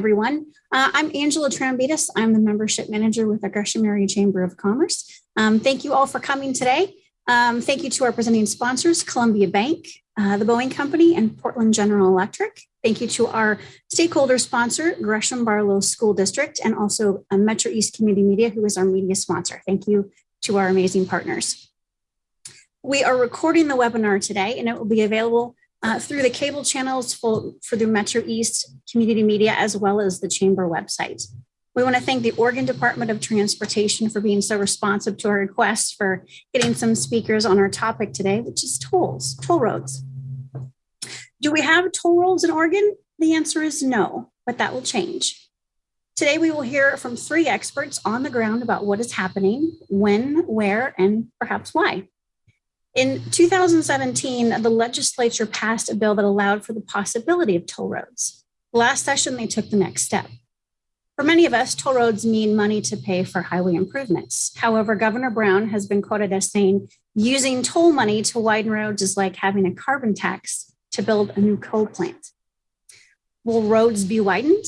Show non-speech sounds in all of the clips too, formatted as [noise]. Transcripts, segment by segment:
everyone. Uh, I'm Angela Trambitas. I'm the membership manager with the Gresham Area Chamber of Commerce. Um, thank you all for coming today. Um, thank you to our presenting sponsors, Columbia Bank, uh, the Boeing Company, and Portland General Electric. Thank you to our stakeholder sponsor, Gresham Barlow School District, and also uh, Metro East Community Media, who is our media sponsor. Thank you to our amazing partners. We are recording the webinar today, and it will be available uh, through the cable channels for, for the Metro East Community Media, as well as the Chamber website. We want to thank the Oregon Department of Transportation for being so responsive to our request for getting some speakers on our topic today, which is tolls, toll roads. Do we have toll roads in Oregon? The answer is no, but that will change. Today, we will hear from three experts on the ground about what is happening, when, where, and perhaps why. In 2017, the legislature passed a bill that allowed for the possibility of toll roads. Last session, they took the next step. For many of us, toll roads mean money to pay for highway improvements. However, Governor Brown has been quoted as saying, using toll money to widen roads is like having a carbon tax to build a new coal plant. Will roads be widened?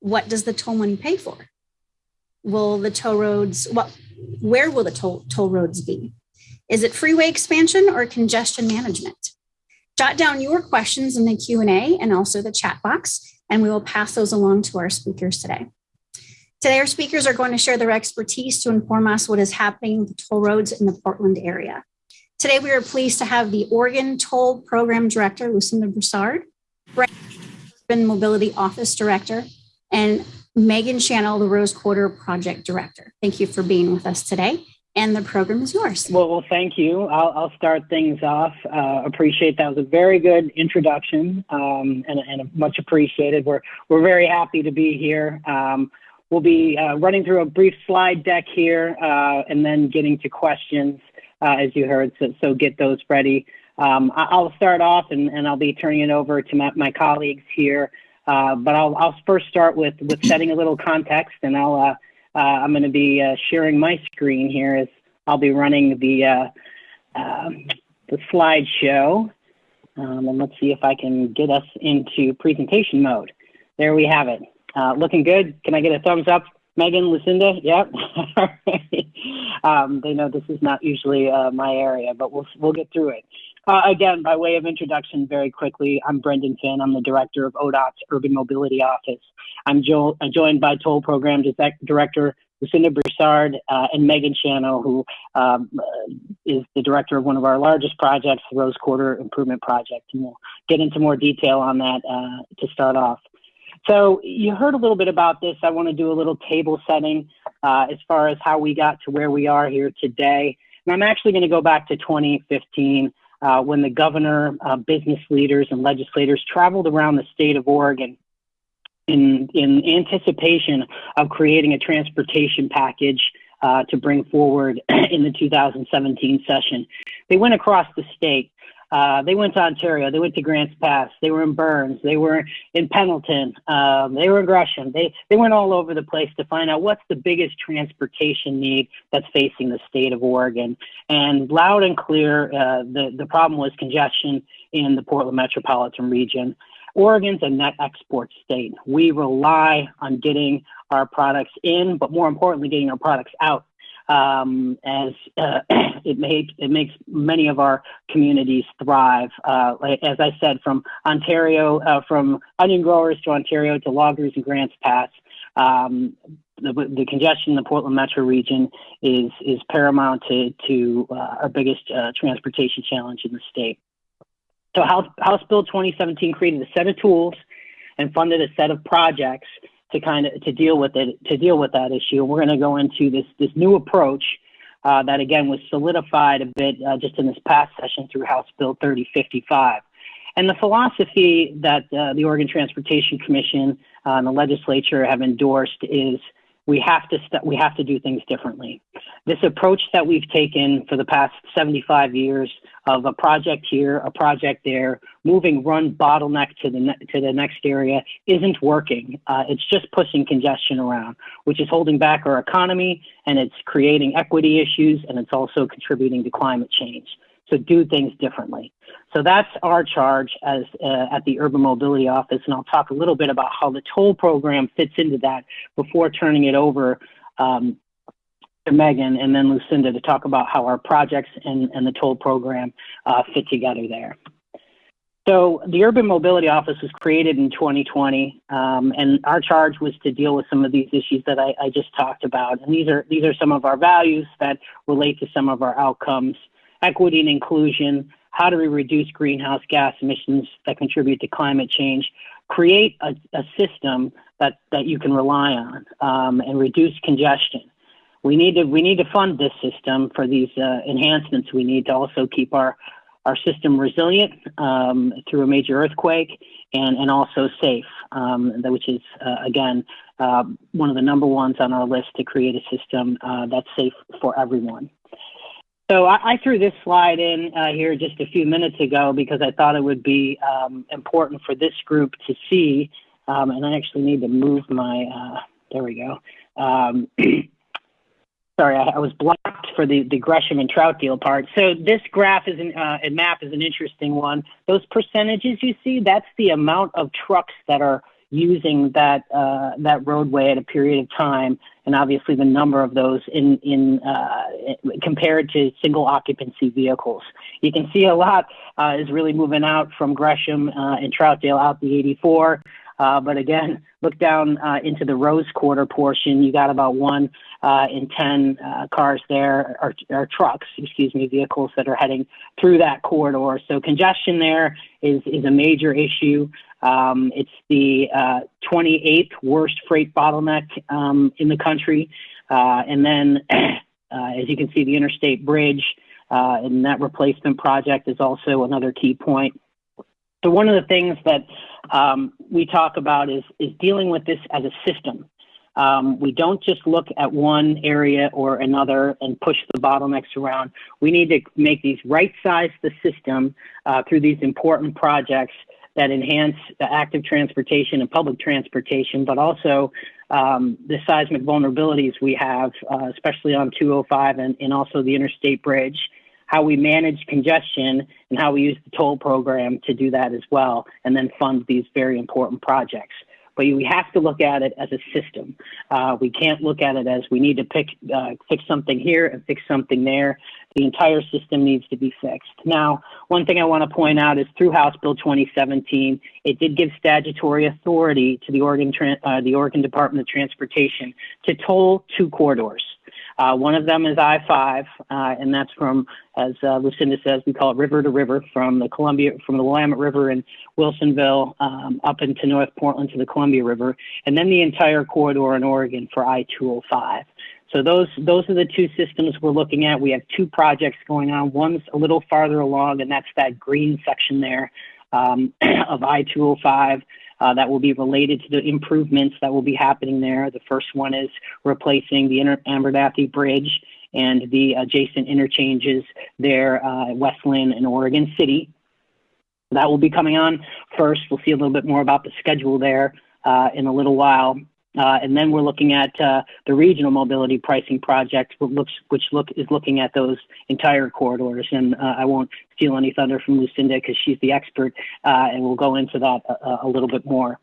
What does the toll money pay for? Will the toll roads, well, where will the toll, toll roads be? Is it freeway expansion or congestion management? Jot down your questions in the Q&A and also the chat box, and we will pass those along to our speakers today. Today, our speakers are going to share their expertise to inform us what is happening with toll roads in the Portland area. Today, we are pleased to have the Oregon Toll Program Director, Lucinda Broussard, Urban Mobility Office Director, and Megan Channell, the Rose Quarter Project Director. Thank you for being with us today and the program is yours. Well, well thank you. I'll, I'll start things off. Uh, appreciate that. Was a very good introduction um, and, and much appreciated. We're, we're very happy to be here. Um, we'll be uh, running through a brief slide deck here uh, and then getting to questions, uh, as you heard, so, so get those ready. Um, I'll start off and, and I'll be turning it over to my, my colleagues here. Uh, but I'll, I'll first start with, with setting a little context and I'll uh, I'm going to be uh, sharing my screen here as I'll be running the uh, um, the slideshow. Um, and let's see if I can get us into presentation mode. There we have it. Uh, looking good. Can I get a thumbs up, Megan, Lucinda? Yep. [laughs] um, they know this is not usually uh, my area, but we'll we'll get through it. Uh, again, by way of introduction, very quickly, I'm Brendan Finn. I'm the director of ODOT's Urban Mobility Office. I'm jo joined by Toll Program Director Lucinda Broussard uh, and Megan Channell, who um, is the director of one of our largest projects, the Rose Quarter Improvement Project. And we'll get into more detail on that uh, to start off. So you heard a little bit about this. I want to do a little table setting uh, as far as how we got to where we are here today. And I'm actually going to go back to 2015 uh, when the governor, uh, business leaders, and legislators traveled around the state of Oregon in, in anticipation of creating a transportation package uh, to bring forward [clears throat] in the 2017 session. They went across the state uh, they went to Ontario. They went to Grants Pass. They were in Burns. They were in Pendleton. Um, they were in Gresham. They they went all over the place to find out what's the biggest transportation need that's facing the state of Oregon. And loud and clear, uh, the the problem was congestion in the Portland metropolitan region. Oregon's a net export state. We rely on getting our products in, but more importantly, getting our products out um, as uh, [clears throat] it, it makes many of our communities thrive. Uh, as I said, from Ontario, uh, from onion growers to Ontario to loggers and Grants Pass, um, the, the, congestion in the Portland metro region is is paramount to, to uh, our biggest uh, transportation challenge in the state. So House, House Bill 2017 created a set of tools and funded a set of projects to kind of to deal with it to deal with that issue. We're going to go into this this new approach uh, that again was solidified a bit uh, just in this past session through House Bill 3055. And the philosophy that uh, the Oregon Transportation Commission uh, and the legislature have endorsed is we have to st- we have to do things differently. This approach that we've taken for the past 75 years of a project here, a project there, moving run bottleneck to the ne- to the next area isn't working. Uh, it's just pushing congestion around, which is holding back our economy and it's creating equity issues and it's also contributing to climate change. So do things differently. So that's our charge as uh, at the Urban Mobility Office, and I'll talk a little bit about how the toll program fits into that before turning it over um, to Megan and then Lucinda to talk about how our projects and, and the toll program uh, fit together there. So the Urban Mobility Office was created in 2020, um, and our charge was to deal with some of these issues that I, I, just talked about. And these are these are some of our values that relate to some of our outcomes: equity and inclusion. How do we reduce greenhouse gas emissions that contribute to climate change? Create a, a system that that you can rely on um, and reduce congestion. We need to we need to fund this system for these uh, enhancements. We need to also keep our our system resilient um, through a major earthquake and, and also safe, um, which is, uh, again, uh, one of the number ones on our list to create a system uh, that's safe for everyone. So I, I threw this slide in uh, here just a few minutes ago because I thought it would be um, important for this group to see, um, and I actually need to move my, uh, there we go. Um, [clears throat] sorry, I, I, was blocked for the, the Gresham and Troutdale part. So this graph is an, uh, and map is an interesting one. Those percentages you see, that's the amount of trucks that are using that uh, that roadway at a period of time, and obviously the number of those in in uh, compared to single occupancy vehicles. You can see a lot uh, is really moving out from Gresham uh, and Troutdale out the 84. Uh, but again, look down uh, into the Rose Quarter portion. You got about one uh, in 10 uh, cars there, or, trucks, excuse me, vehicles that are heading through that corridor. So congestion there is, is a major issue. Um, it's the 28th uh, worst freight bottleneck um, in the country. And then, [clears throat] as you can see, the interstate bridge and that replacement project is also another key point. So one of the things that um, we talk about is, is dealing with this as a system. Um, we don't just look at one area or another and push the bottlenecks around. We need to make these right size the system uh, through these important projects that enhance active transportation and public transportation, but also um, the seismic vulnerabilities we have, uh, especially on 205 and, and also the interstate bridge how we manage congestion and how we use the toll program to do that as well, and then fund these very important projects. But we have to look at it as a system. Uh, we can't look at it as we need to pick, uh, fix something here and fix something there. The entire system needs to be fixed. Now, one thing I want to point out is through House Bill 2017, it did give statutory authority to the Oregon, uh, the Oregon Department of Transportation to toll two corridors. Uh, one of them is I-5, uh, and that's from, as uh, Lucinda says, we call it river to river, from the Columbia, from the Willamette River in Wilsonville um, up into North Portland to the Columbia River, and then the entire corridor in Oregon for I-205. So those those are the two systems we're looking at. We have two projects going on. One's a little farther along, and that's that green section there um, [clears throat] of I-205 uh, that will be related to the improvements that will be happening there. The first one is replacing the Inter- Bridge and the adjacent interchanges there uh, at West Linn and Oregon City. That will be coming on first. We'll see a little bit more about the schedule there uh, in a little while. Uh, and then we're looking at uh, the regional mobility pricing project, which, looks, which look, is looking at those entire corridors. And uh, I won't steal any thunder from Lucinda because she's the expert, uh, and we'll go into that a, a, little bit more.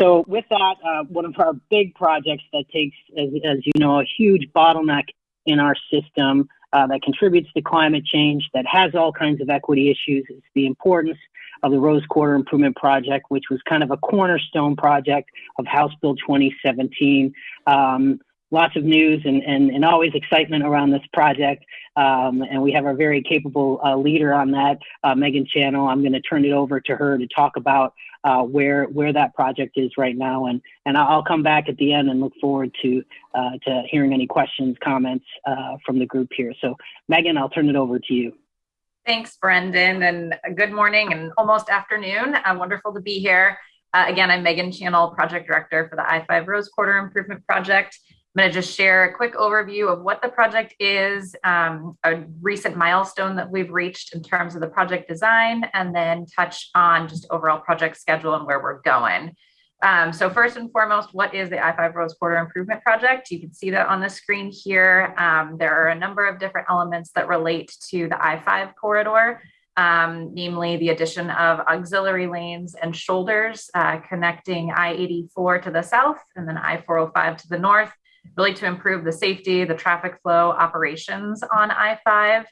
So with that, uh, one of our big projects that takes, as, as you know, a huge bottleneck in our system uh, that contributes to climate change, that has all kinds of equity issues, is the importance of the Rose Quarter Improvement Project, which was kind of a cornerstone project of House Bill 2017. Um, lots of news and, and, and always excitement around this project. Um, and we have a very capable uh, leader on that, uh, Megan Channell. I'm going to turn it over to her to talk about uh, where where that project is right now. And, and I'll come back at the end and look forward to, uh, to hearing any questions, comments uh, from the group here. So Megan, I'll turn it over to you. Thanks, Brendan, and good morning and almost afternoon. Uh, wonderful to be here. Uh, again, I'm Megan Channell, Project Director for the I-5 Rose Quarter Improvement Project. I'm going to just share a quick overview of what the project is, um, a recent milestone that we've reached in terms of the project design, and then touch on just overall project schedule and where we're going. Um, so first and foremost, what is the I-5 Rose Quarter Improvement Project? You can see that on the screen here. Um, there are a number of different elements that relate to the I-5 corridor, um, namely the addition of auxiliary lanes and shoulders uh, connecting I-84 to the south and then I-405 to the north, really to improve the safety, the traffic flow operations on I-5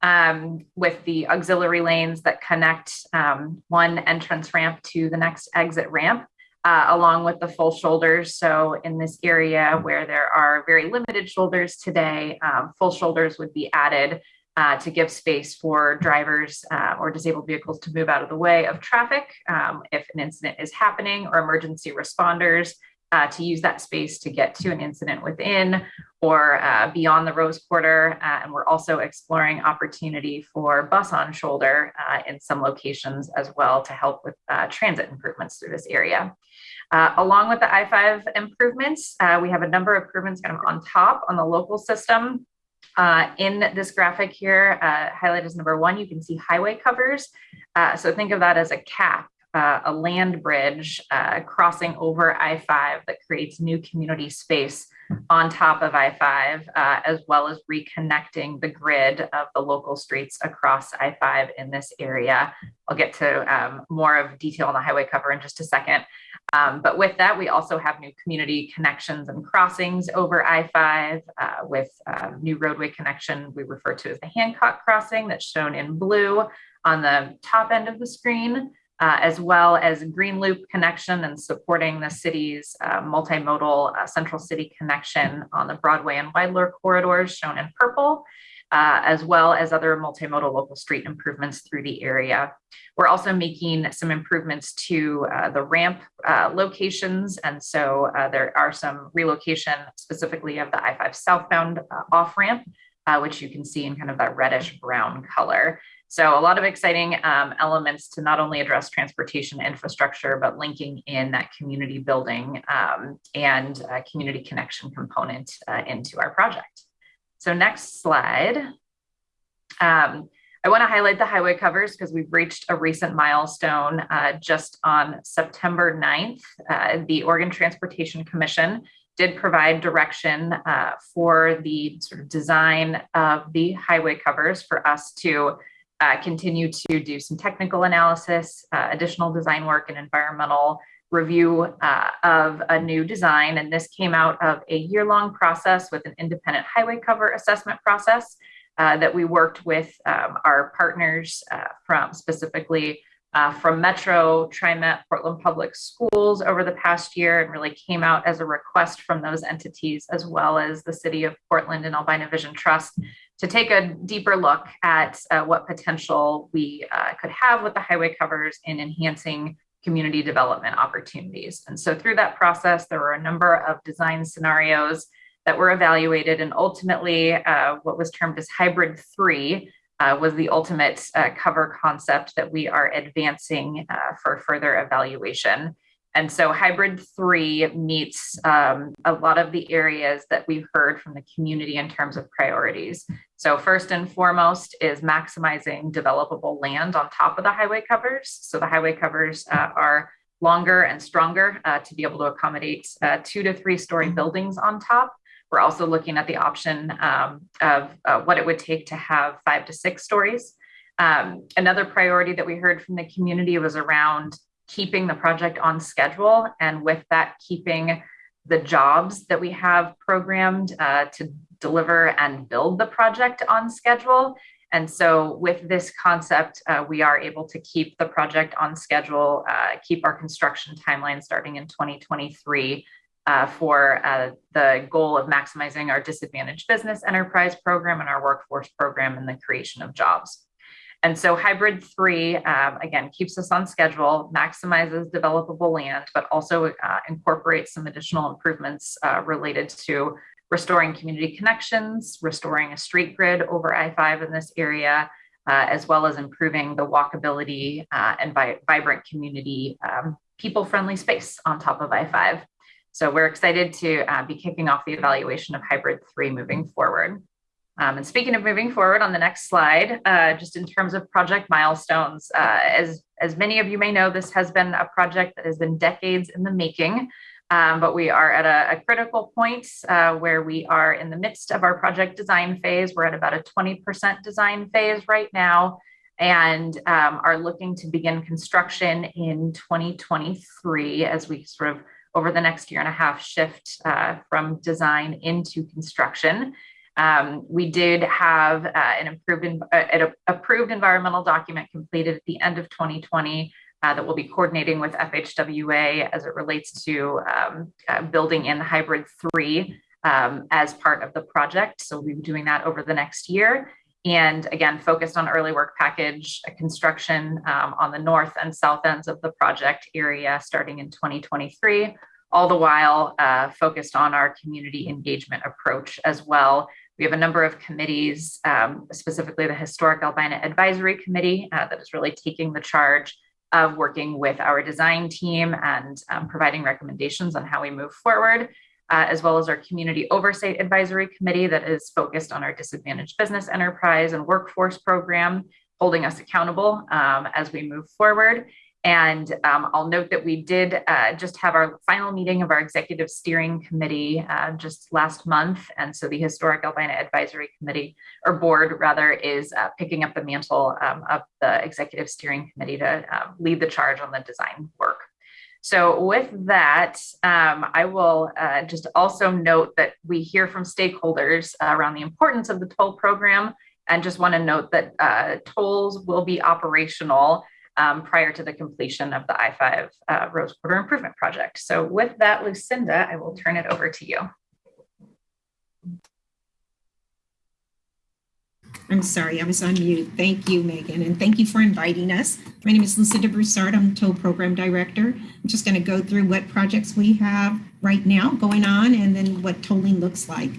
um, with the auxiliary lanes that connect um, one entrance ramp to the next exit ramp, uh, along with the full shoulders. So in this area where there are very limited shoulders today, um, full shoulders would be added uh, to give space for drivers uh, or disabled vehicles to move out of the way of traffic um, if an incident is happening or emergency responders uh, to use that space to get to an incident within or uh, beyond the Rose Quarter. Uh, and we're also exploring opportunity for bus on shoulder uh, in some locations as well to help with uh, transit improvements through this area. Uh, along with the I-5 improvements, we have a number of improvements kind of on top on the local system. in this graphic here, highlighted as number one, you can see highway covers. so think of that as a cap uh, a land bridge uh, crossing over I 5 that creates new community space on top of I 5, uh, as well as reconnecting the grid of the local streets across I 5 in this area. I'll get to um, more of detail on the highway cover in just a second. Um, but with that, we also have new community connections and crossings over I 5 uh, with uh, new roadway connection we refer to as the Hancock crossing that's shown in blue on the top end of the screen uh, as well as Green Loop connection and supporting the city's uh, multimodal uh, central city connection on the Broadway and Weidler corridors shown in purple, uh, as well as other multimodal local street improvements through the area. We're also making some improvements to uh, the ramp uh, locations. And so there are some relocation specifically of the I-5 southbound off ramp, which you can see in kind of that reddish brown color. So a lot of exciting um, elements to not only address transportation infrastructure, but linking in that community building um, and community connection component uh, into our project. So next slide. Um, I want to highlight the highway covers because we've reached a recent milestone uh, just on September 9th. Uh, the Oregon Transportation Commission did provide direction uh, for the sort of design of the highway covers for us to uh, continue to do some technical analysis, uh, additional design work, and environmental review uh, of a new design. And this came out of a year long process with an independent highway cover assessment process uh, that we worked with um, our partners uh, from specifically. Uh, from Metro, TriMet, Portland Public Schools over the past year, and really came out as a request from those entities, as well as the City of Portland and Albina Vision Trust, to take a deeper look at uh, what potential we uh, could have with the highway covers in enhancing community development opportunities. And so through that process, there were a number of design scenarios that were evaluated and ultimately uh, what was termed as hybrid three uh, was the ultimate uh, cover concept that we are advancing uh, for further evaluation. And so hybrid three meets um, a lot of the areas that we've heard from the community in terms of priorities. So first and foremost is maximizing developable land on top of the highway covers. So the highway covers uh, are longer and stronger uh, to be able to accommodate uh, two to three story buildings on top. We're also looking at the option um, of uh, what it would take to have five to six stories. Um, another priority that we heard from the community was around keeping the project on schedule and with that keeping the jobs that we have programmed uh, to deliver and build the project on schedule. And so with this concept, uh, we are able to keep the project on schedule, uh, keep our construction timeline starting in 2023 uh, for uh, the goal of maximizing our disadvantaged business enterprise program and our workforce program and the creation of jobs. And so hybrid three, um, again, keeps us on schedule, maximizes developable land, but also uh, incorporates some additional improvements uh, related to restoring community connections, restoring a street grid over I-5 in this area, uh, as well as improving the walkability uh, and vi vibrant community, um, people-friendly space on top of I-5. So we're excited to uh, be kicking off the evaluation of hybrid three moving forward. Um, and speaking of moving forward on the next slide, uh, just in terms of project milestones, uh, as, as many of you may know, this has been a project that has been decades in the making, um, but we are at a, a critical point uh, where we are in the midst of our project design phase. We're at about a 20% design phase right now and um, are looking to begin construction in 2023 as we sort of over the next year and a half shift uh, from design into construction. Um, we did have uh, an improved, uh, an approved environmental document completed at the end of 2020 uh, that we'll be coordinating with FHWA as it relates to um, uh, building in hybrid three um, as part of the project. So we'll be doing that over the next year. And again, focused on early work package construction um, on the north and south ends of the project area starting in 2023 all the while uh, focused on our community engagement approach as well, we have a number of committees, um, specifically the Historic Albina Advisory Committee, uh, that is really taking the charge of working with our design team and um, providing recommendations on how we move forward, uh, as well as our Community Oversight Advisory Committee that is focused on our disadvantaged business enterprise and workforce program, holding us accountable um, as we move forward. And um, I'll note that we did uh, just have our final meeting of our executive steering committee uh, just last month. And so the Historic Albina Advisory Committee, or board rather, is uh, picking up the mantle um, of the executive steering committee to um, lead the charge on the design work. So with that, um, I will uh, just also note that we hear from stakeholders around the importance of the toll program and just want to note that uh, tolls will be operational um, prior to the completion of the I-5 uh, Rose Quarter Improvement Project. So with that, Lucinda, I will turn it over to you. I'm sorry, I was on mute. Thank you, Megan, and thank you for inviting us. My name is Lucinda Broussard. I'm Toll Program Director. I'm just going to go through what projects we have right now going on and then what tolling looks like.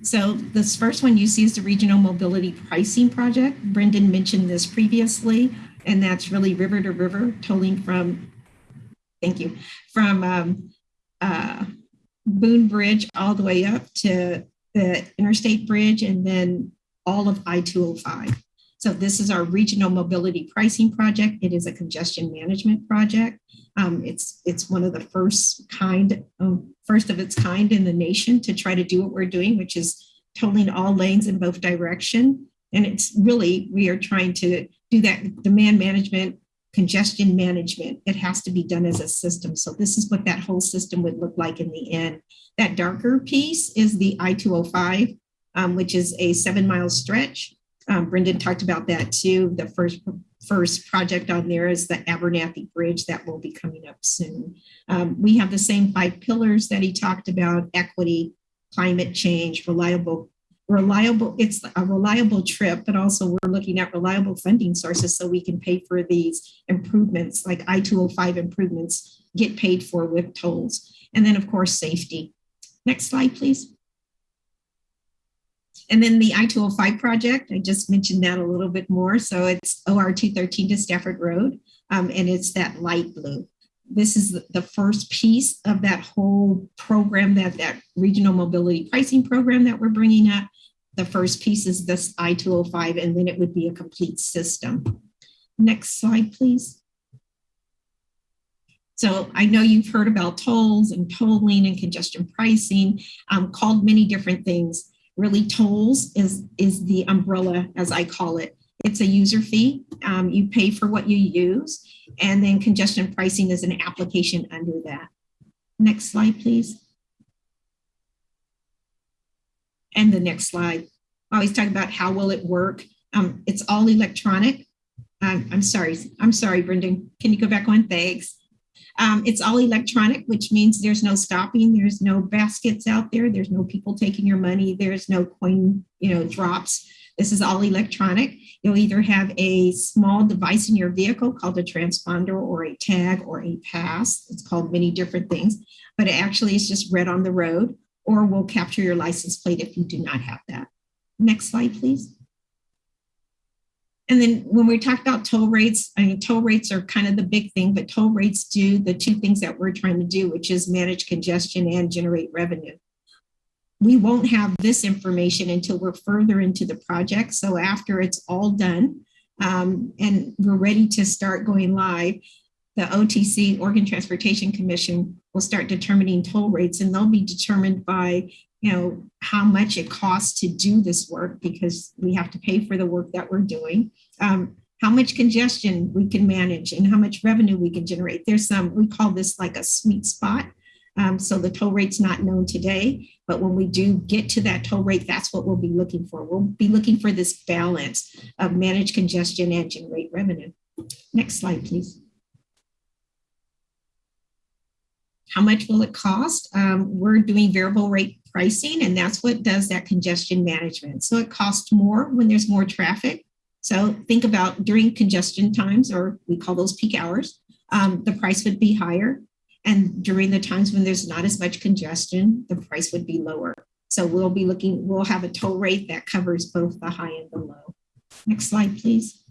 So this first one you see is the Regional Mobility Pricing Project. Brendan mentioned this previously and that's really river to river tolling from, thank you, from um, uh, Boone Bridge all the way up to the Interstate Bridge and then all of I-205. So this is our regional mobility pricing project. It is a congestion management project. Um, it's it's one of the first kind, um, first of its kind in the nation to try to do what we're doing, which is tolling all lanes in both direction. And it's really, we are trying to do that demand management, congestion management. It has to be done as a system. So this is what that whole system would look like in the end. That darker piece is the I-205, um, which is a seven mile stretch. Um, Brendan talked about that too. The first first project on there is the Abernethy Bridge that will be coming up soon. Um, we have the same five pillars that he talked about, equity, climate change, reliable reliable, it's a reliable trip, but also we're looking at reliable funding sources so we can pay for these improvements like I-205 improvements get paid for with tolls. And then of course, safety. Next slide, please. And then the I-205 project, I just mentioned that a little bit more. So it's OR 213 to Stafford Road, um, and it's that light blue. This is the first piece of that whole program, that, that regional mobility pricing program that we're bringing up. The first piece is this I-205, and then it would be a complete system. Next slide, please. So I know you've heard about tolls and tolling and congestion pricing, um, called many different things. Really, tolls is, is the umbrella, as I call it. It's a user fee. Um, you pay for what you use. And then congestion pricing is an application under that. Next slide, please. And the next slide. I always talk about how will it work. Um, it's all electronic. Um, I'm sorry. I'm sorry, Brendan. Can you go back on? Thanks. Um, it's all electronic, which means there's no stopping. There's no baskets out there. There's no people taking your money. There's no coin, you know, drops. This is all electronic. You'll either have a small device in your vehicle called a transponder or a tag or a pass. It's called many different things, but it actually is just read on the road or will capture your license plate if you do not have that. Next slide, please. And then when we talk about toll rates, I mean, toll rates are kind of the big thing, but toll rates do the two things that we're trying to do, which is manage congestion and generate revenue. We won't have this information until we're further into the project. So after it's all done um, and we're ready to start going live, the OTC, Oregon Transportation Commission, will start determining toll rates and they'll be determined by you know how much it costs to do this work because we have to pay for the work that we're doing. Um, how much congestion we can manage and how much revenue we can generate. There's some we call this like a sweet spot um, so the toll rate's not known today but when we do get to that toll rate that's what we'll be looking for we'll be looking for this balance of managed congestion and generate revenue next slide please how much will it cost? Um, we're doing variable rate pricing, and that's what does that congestion management. So it costs more when there's more traffic. So think about during congestion times, or we call those peak hours, um, the price would be higher. And during the times when there's not as much congestion, the price would be lower. So we'll be looking, we'll have a toll rate that covers both the high and the low. Next slide, please.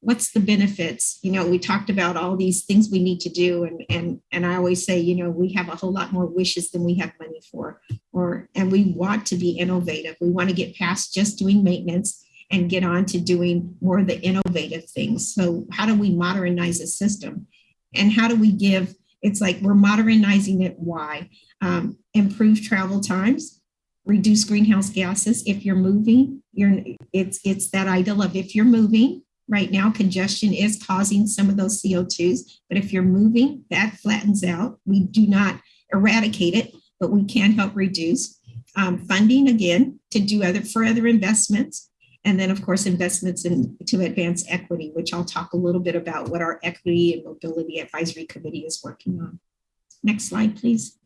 what's the benefits you know we talked about all these things we need to do and and and i always say you know we have a whole lot more wishes than we have money for or and we want to be innovative we want to get past just doing maintenance and get on to doing more of the innovative things. So how do we modernize a system? And how do we give it's like we're modernizing it why? Um, improve travel times reduce greenhouse gases if you're moving. You're it's it's that ideal of if you're moving Right now, congestion is causing some of those CO2s, but if you're moving, that flattens out. We do not eradicate it, but we can help reduce. Um, funding again to do other for other investments, and then of course investments in to advance equity, which I'll talk a little bit about what our equity and mobility advisory committee is working on. Next slide, please.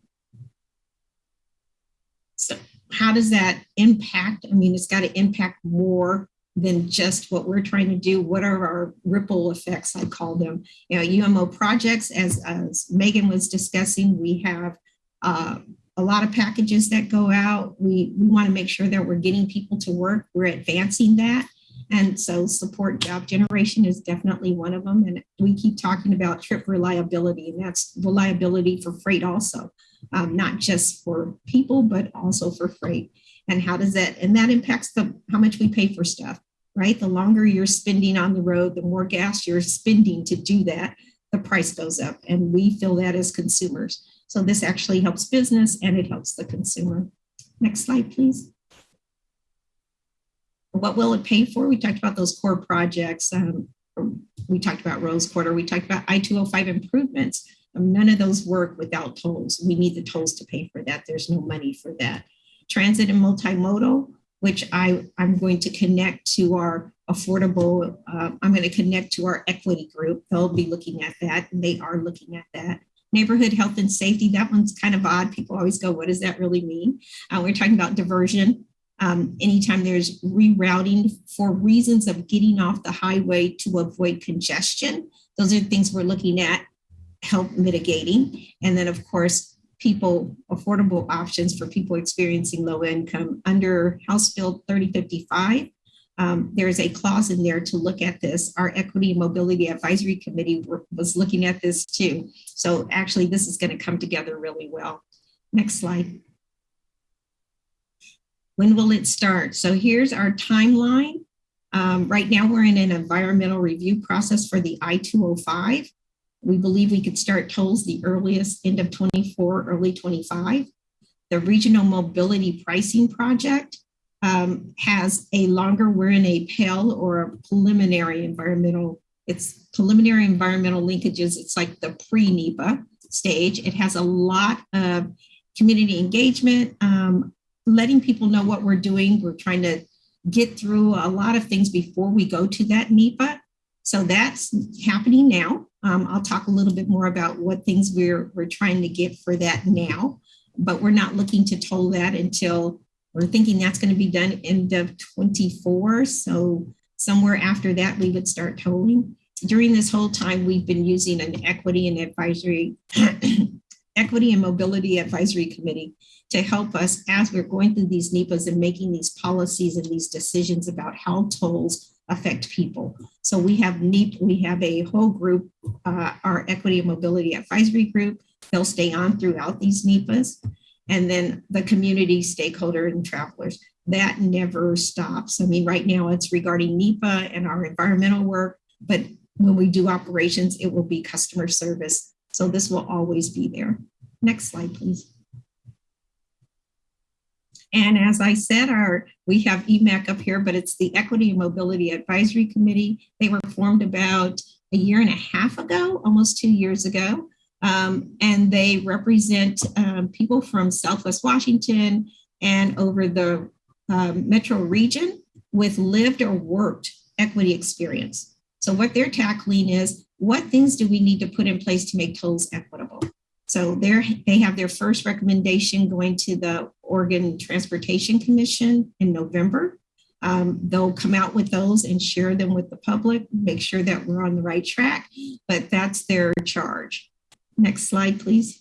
So how does that impact? I mean, it's got to impact more than just what we're trying to do. What are our ripple effects? I call them. You know, UMO projects, as, as Megan was discussing, we have uh, a lot of packages that go out. We, we want to make sure that we're getting people to work. We're advancing that. And so support job generation is definitely one of them. And we keep talking about trip reliability, and that's reliability for freight also, um, not just for people, but also for freight and how does that and that impacts the how much we pay for stuff right the longer you're spending on the road the more gas you're spending to do that the price goes up and we feel that as consumers so this actually helps business and it helps the consumer. Next slide please. What will it pay for? We talked about those core projects um, we talked about rose quarter we talked about i-205 improvements none of those work without tolls. We need the tolls to pay for that. There's no money for that. Transit and multimodal, which I, I'm going to connect to our affordable, uh, I'm going to connect to our equity group. They'll be looking at that, and they are looking at that. Neighborhood health and safety, that one's kind of odd. People always go, what does that really mean? Uh, we're talking about diversion. Um, anytime there's rerouting for reasons of getting off the highway to avoid congestion, those are things we're looking at, help mitigating. And then, of course, people affordable options for people experiencing low income under House Bill 3055. Um, there is a clause in there to look at this. Our Equity and Mobility Advisory Committee was looking at this too. So actually, this is going to come together really well. Next slide. When will it start? So here's our timeline. Um, right now, we're in an environmental review process for the I-205. We believe we could start tolls the earliest end of 24, early 25. The Regional Mobility Pricing Project um, has a longer, we're in a PEL or a preliminary environmental, it's preliminary environmental linkages. It's like the pre-NEPA stage. It has a lot of community engagement, um, letting people know what we're doing. We're trying to get through a lot of things before we go to that NEPA. So that's happening now. Um, I'll talk a little bit more about what things we're, we're trying to get for that now, but we're not looking to toll that until we're thinking that's going to be done end of 24. So somewhere after that, we would start tolling. During this whole time, we've been using an equity and advisory, [clears throat] equity and mobility advisory committee to help us as we're going through these NEPAs and making these policies and these decisions about how tolls affect people. So we have NEAT, we have a whole group, uh, our Equity and Mobility Advisory Group, they'll stay on throughout these NEPAs. And then the community stakeholder and travelers, that never stops. I mean, right now it's regarding NEPA and our environmental work, but when we do operations, it will be customer service. So this will always be there. Next slide, please. And as I said, our we have EMAC up here, but it's the Equity and Mobility Advisory Committee. They were formed about a year and a half ago, almost two years ago. Um, and they represent um, people from Southwest Washington and over the um, metro region with lived or worked equity experience. So what they're tackling is what things do we need to put in place to make tolls equitable? So they have their first recommendation going to the Oregon Transportation Commission in November. Um, they'll come out with those and share them with the public, make sure that we're on the right track, but that's their charge. Next slide, please.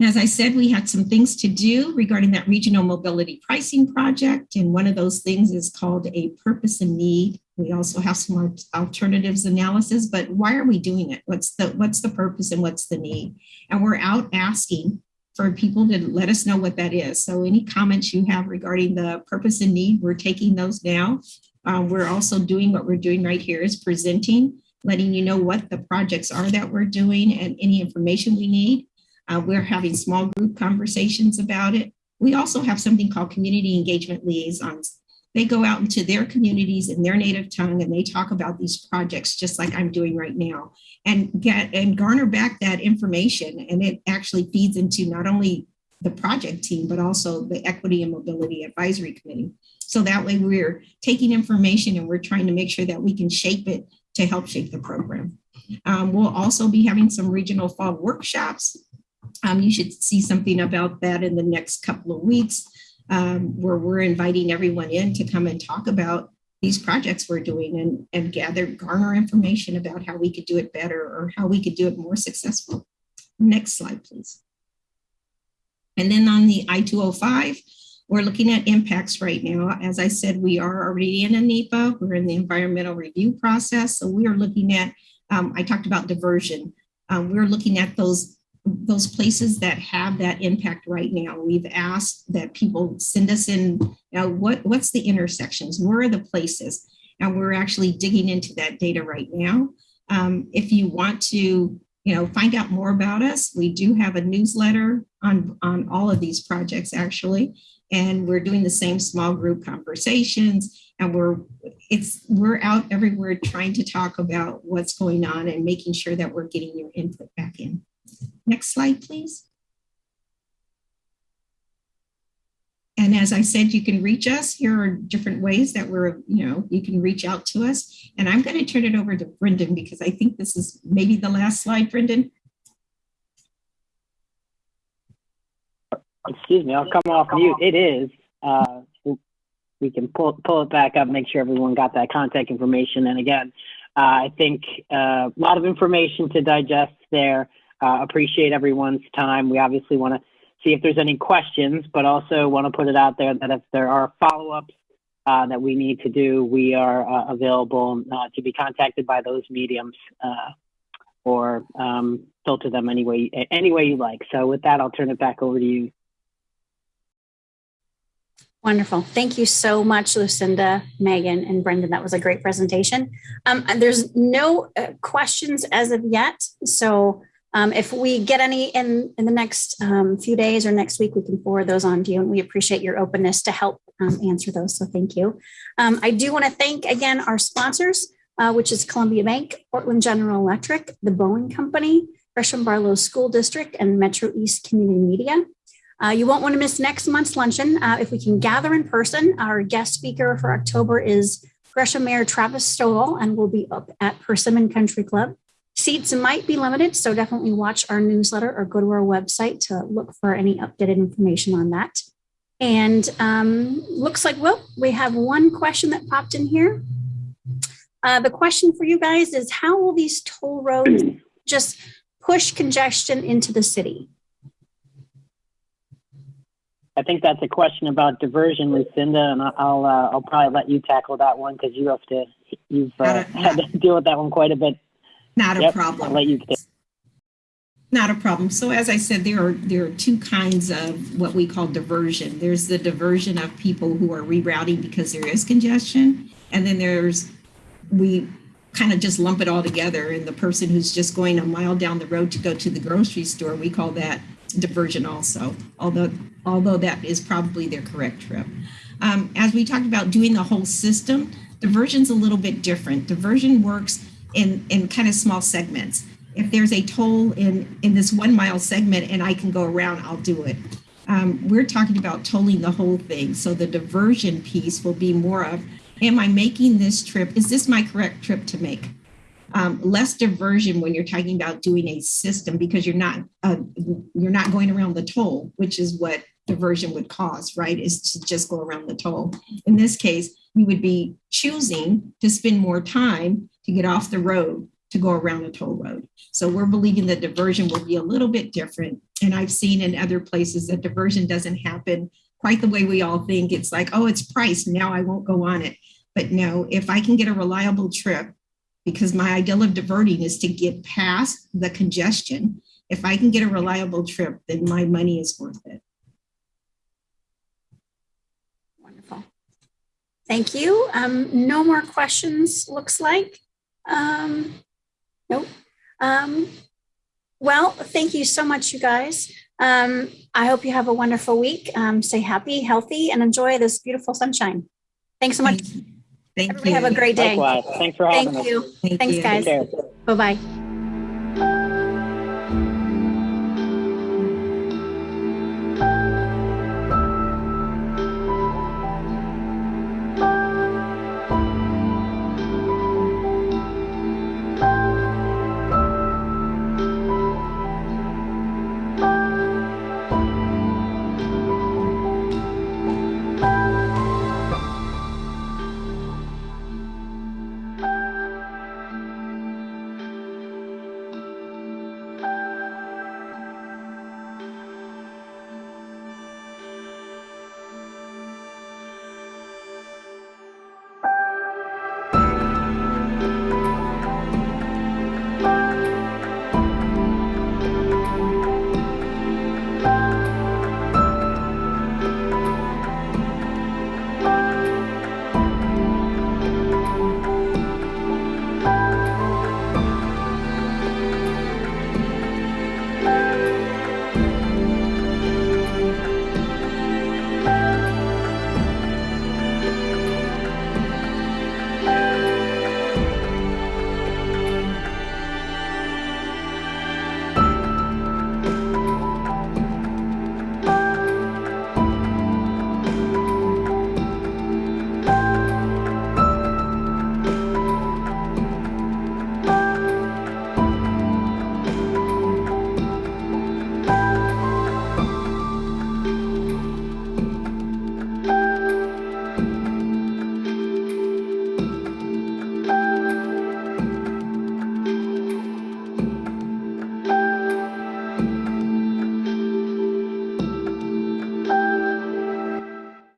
As I said, we had some things to do regarding that regional mobility pricing project. And one of those things is called a purpose and need. We also have some alternatives analysis, but why are we doing it? What's the, what's the purpose and what's the need? And we're out asking for people to let us know what that is. So any comments you have regarding the purpose and need, we're taking those now. Um, we're also doing what we're doing right here is presenting, letting you know what the projects are that we're doing and any information we need. Uh, we're having small group conversations about it. We also have something called community engagement liaisons. They go out into their communities in their native tongue and they talk about these projects just like I'm doing right now and get and garner back that information. And it actually feeds into not only the project team, but also the Equity and Mobility Advisory Committee. So that way we're taking information and we're trying to make sure that we can shape it to help shape the program. Um, we'll also be having some regional fall workshops um, you should see something about that in the next couple of weeks um, where we're inviting everyone in to come and talk about these projects we're doing and, and gather, garner information about how we could do it better or how we could do it more successful. Next slide, please. And then on the I-205, we're looking at impacts right now. As I said, we are already in a NEPA. We're in the environmental review process. So we are looking at, um, I talked about diversion. Um, we're looking at those those places that have that impact right now. We've asked that people send us in, you know, what, what's the intersections? Where are the places? And we're actually digging into that data right now. Um, if you want to, you know, find out more about us, we do have a newsletter on, on all of these projects actually. And we're doing the same small group conversations and we're it's we're out everywhere trying to talk about what's going on and making sure that we're getting your input back in. Next slide, please. And as I said, you can reach us. Here are different ways that we're, you know, you can reach out to us. And I'm going to turn it over to Brendan because I think this is maybe the last slide, Brendan. Excuse me, I'll come off mute. It is. Uh, we can pull, pull it back up, make sure everyone got that contact information. And again, uh, I think uh, a lot of information to digest there. Uh, appreciate everyone's time. We obviously want to see if there's any questions, but also want to put it out there that if there are follow-ups uh, that we need to do, we are uh, available uh, to be contacted by those mediums uh, or um, filter them any way, any way you like. So with that, I'll turn it back over to you. Wonderful. Thank you so much, Lucinda, Megan, and Brendan. That was a great presentation. Um, and there's no uh, questions as of yet. So um, if we get any in, in the next um, few days or next week, we can forward those on to you. And we appreciate your openness to help um, answer those. So thank you. Um, I do want to thank again our sponsors, uh, which is Columbia Bank, Portland General Electric, the Boeing Company, Gresham Barlow School District, and Metro East Community Media. Uh, you won't want to miss next month's luncheon. Uh, if we can gather in person, our guest speaker for October is Gresham Mayor Travis Stovall, and we'll be up at Persimmon Country Club. Seats might be limited, so definitely watch our newsletter or go to our website to look for any updated information on that. And um, looks like, well, we have one question that popped in here. Uh, the question for you guys is how will these toll roads just push congestion into the city? I think that's a question about diversion, Lucinda, and I'll uh, I'll probably let you tackle that one because you have to you've uh, had to deal with that one quite a bit not a problem. I'll let you. Not a problem. So as I said, there are there are two kinds of what we call diversion. There's the diversion of people who are rerouting because there is congestion, and then there's we kind of just lump it all together. And the person who's just going a mile down the road to go to the grocery store, we call that diversion also. Although although that is probably their correct trip. Um, as we talked about doing the whole system, diversion's a little bit different. Diversion works in in kind of small segments if there's a toll in in this one mile segment and I can go around, I'll do it. Um, we're talking about tolling the whole thing. So the diversion piece will be more of, am I making this trip? Is this my correct trip to make? Um, less diversion when you're talking about doing a system because you're not uh, you're not going around the toll, which is what diversion would cause, right? Is to just go around the toll. In this case, we would be choosing to spend more time to get off the road to go around the toll road. So we're believing that diversion will be a little bit different. And I've seen in other places that diversion doesn't happen quite the way we all think. It's like, oh, it's priced. Now I won't go on it. But no, if I can get a reliable trip, because my ideal of diverting is to get past the congestion. If I can get a reliable trip, then my money is worth it. Wonderful. Thank you. Um, no more questions, looks like. Um, nope. Um, well, thank you so much, you guys. Um, I hope you have a wonderful week. Um, stay happy, healthy, and enjoy this beautiful sunshine. Thanks so much. Thank Everybody you. have a great day. Likewise. Thanks for having Thank us. you. Thank Thanks, you. guys. Bye-bye.